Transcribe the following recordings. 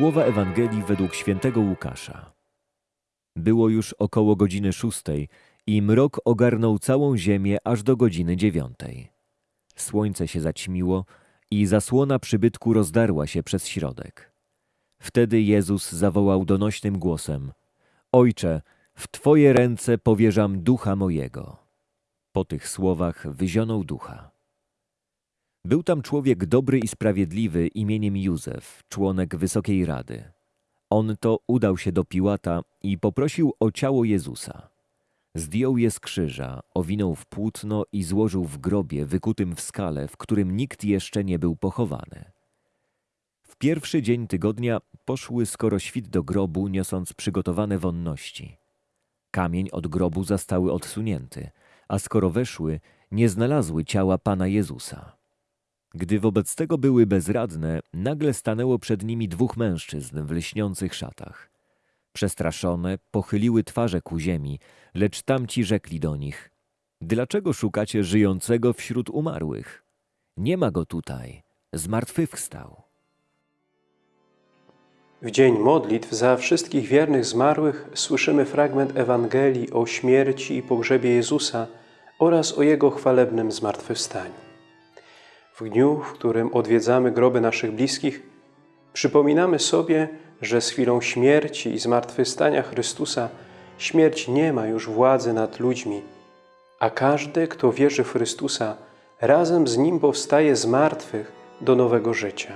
Słowa Ewangelii według świętego Łukasza. Było już około godziny szóstej i mrok ogarnął całą ziemię aż do godziny dziewiątej. Słońce się zaćmiło i zasłona przybytku rozdarła się przez środek. Wtedy Jezus zawołał donośnym głosem: Ojcze, w Twoje ręce powierzam ducha mojego. Po tych słowach wyzionął ducha. Był tam człowiek dobry i sprawiedliwy imieniem Józef, członek Wysokiej Rady. On to udał się do Piłata i poprosił o ciało Jezusa. Zdjął je z krzyża, owinął w płótno i złożył w grobie wykutym w skale, w którym nikt jeszcze nie był pochowany. W pierwszy dzień tygodnia poszły skoro świt do grobu, niosąc przygotowane wonności. Kamień od grobu zastały odsunięty, a skoro weszły, nie znalazły ciała Pana Jezusa. Gdy wobec tego były bezradne, nagle stanęło przed nimi dwóch mężczyzn w lśniących szatach. Przestraszone, pochyliły twarze ku ziemi, lecz tamci rzekli do nich: Dlaczego szukacie żyjącego wśród umarłych? Nie ma go tutaj, zmartwychwstał. W dzień modlitw za wszystkich wiernych zmarłych słyszymy fragment Ewangelii o śmierci i pogrzebie Jezusa oraz o Jego chwalebnym zmartwychwstaniu. W dniu, w którym odwiedzamy groby naszych bliskich, przypominamy sobie, że z chwilą śmierci i zmartwychwstania Chrystusa śmierć nie ma już władzy nad ludźmi, a każdy, kto wierzy w Chrystusa, razem z Nim powstaje z martwych do nowego życia.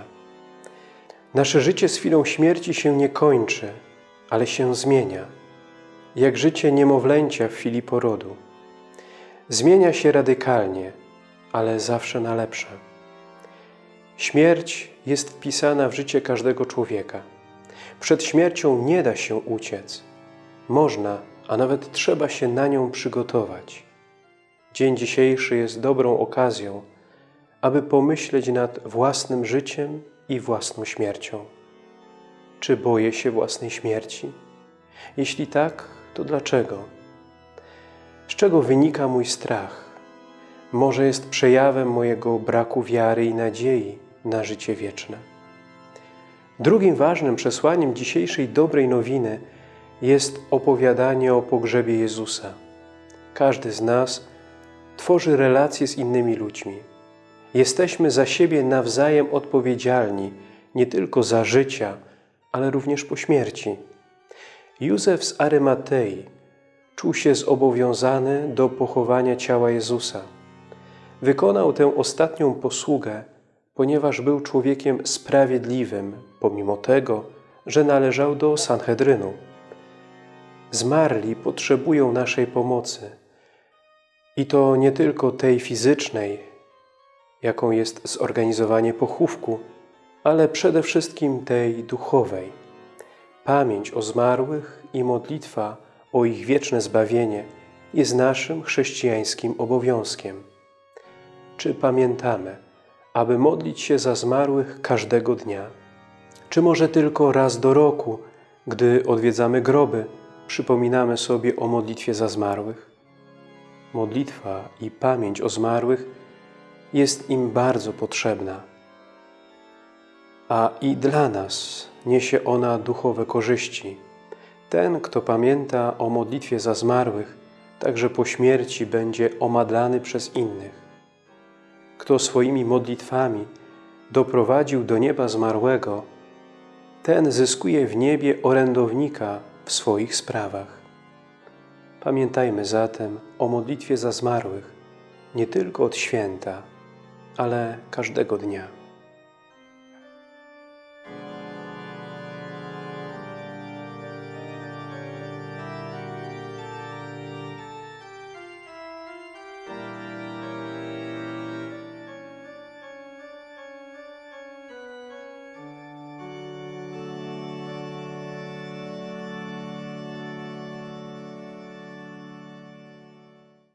Nasze życie z chwilą śmierci się nie kończy, ale się zmienia, jak życie niemowlęcia w chwili porodu. Zmienia się radykalnie, ale zawsze na lepsze. Śmierć jest wpisana w życie każdego człowieka. Przed śmiercią nie da się uciec. Można, a nawet trzeba się na nią przygotować. Dzień dzisiejszy jest dobrą okazją, aby pomyśleć nad własnym życiem i własną śmiercią. Czy boję się własnej śmierci? Jeśli tak, to dlaczego? Z czego wynika mój strach? Może jest przejawem mojego braku wiary i nadziei na życie wieczne. Drugim ważnym przesłaniem dzisiejszej dobrej nowiny jest opowiadanie o pogrzebie Jezusa. Każdy z nas tworzy relacje z innymi ludźmi. Jesteśmy za siebie nawzajem odpowiedzialni nie tylko za życia, ale również po śmierci. Józef z Arymatei czuł się zobowiązany do pochowania ciała Jezusa. Wykonał tę ostatnią posługę, ponieważ był człowiekiem sprawiedliwym, pomimo tego, że należał do Sanhedrynu. Zmarli potrzebują naszej pomocy. I to nie tylko tej fizycznej, jaką jest zorganizowanie pochówku, ale przede wszystkim tej duchowej. Pamięć o zmarłych i modlitwa o ich wieczne zbawienie jest naszym chrześcijańskim obowiązkiem. Czy pamiętamy, aby modlić się za zmarłych każdego dnia? Czy może tylko raz do roku, gdy odwiedzamy groby, przypominamy sobie o modlitwie za zmarłych? Modlitwa i pamięć o zmarłych jest im bardzo potrzebna. A i dla nas niesie ona duchowe korzyści. Ten, kto pamięta o modlitwie za zmarłych, także po śmierci będzie omadlany przez innych. Kto swoimi modlitwami doprowadził do nieba zmarłego, ten zyskuje w niebie orędownika w swoich sprawach. Pamiętajmy zatem o modlitwie za zmarłych nie tylko od święta, ale każdego dnia.